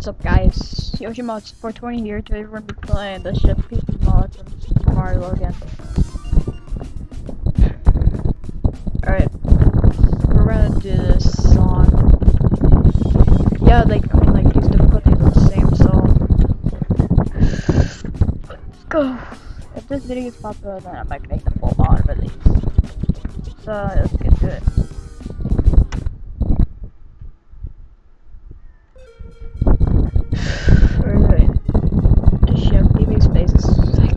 What's up guys? Yoshi Mods 420 here. Today we're gonna be playing the Chef Pee Pee mod from Super Mario again. Alright. We're gonna do this song. Yeah, like I mean like these difficulties are the same, so let's go. If this video is popular then I might make the full on release. So let's get to it. Alright. Chef Pee Pee's face is sick.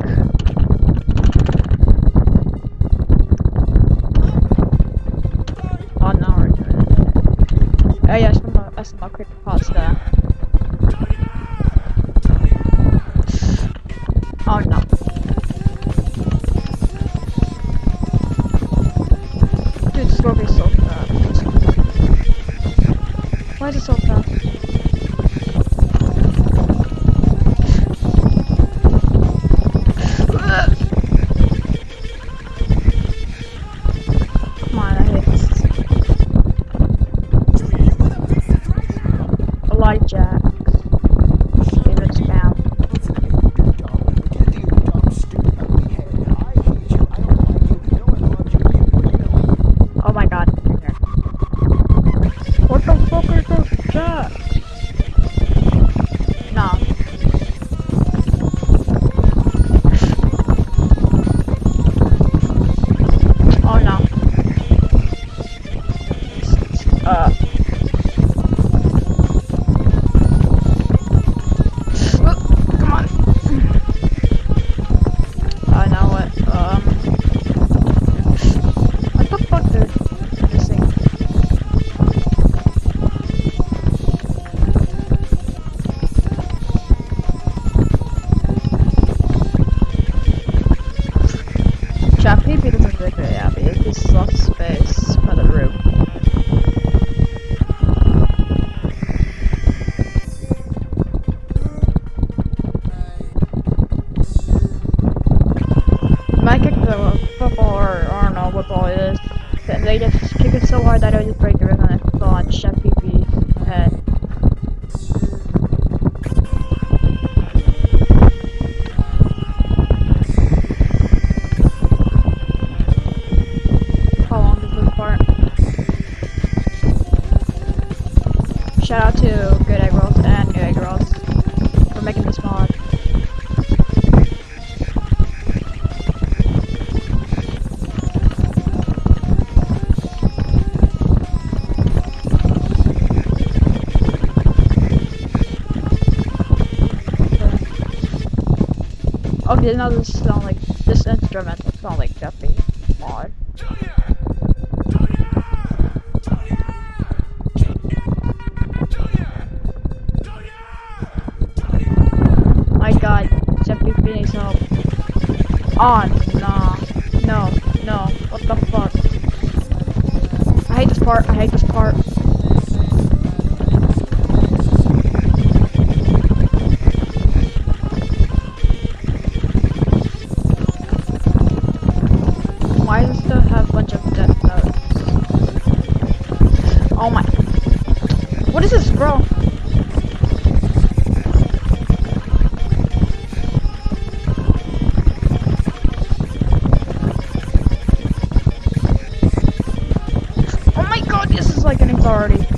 Oh no, we're doing it. Oh yeah, more, uh, some more creepypasta. Oh no. Dude, this will be so fast. Why is it so A Chappy Peter was very, very happy. Is lots of space for the room. Might kick the football or I don't know what ball it is. They- just kick it so hard that I just break the rim and it fall on Chef Shout out to Good Egg Rolls and New Egg Rolls for making this mod. Okay, now this sound like this instrumental sound like Jeffy mod. On, nah, no, no, what the fuck? I hate this part, I hate this part. Why does it still have a bunch of death notes? Oh my. What is this, bro? this is like an authority.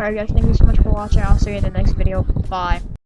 Alright guys, thank you so much for watching. I'll see you in the next video. Bye.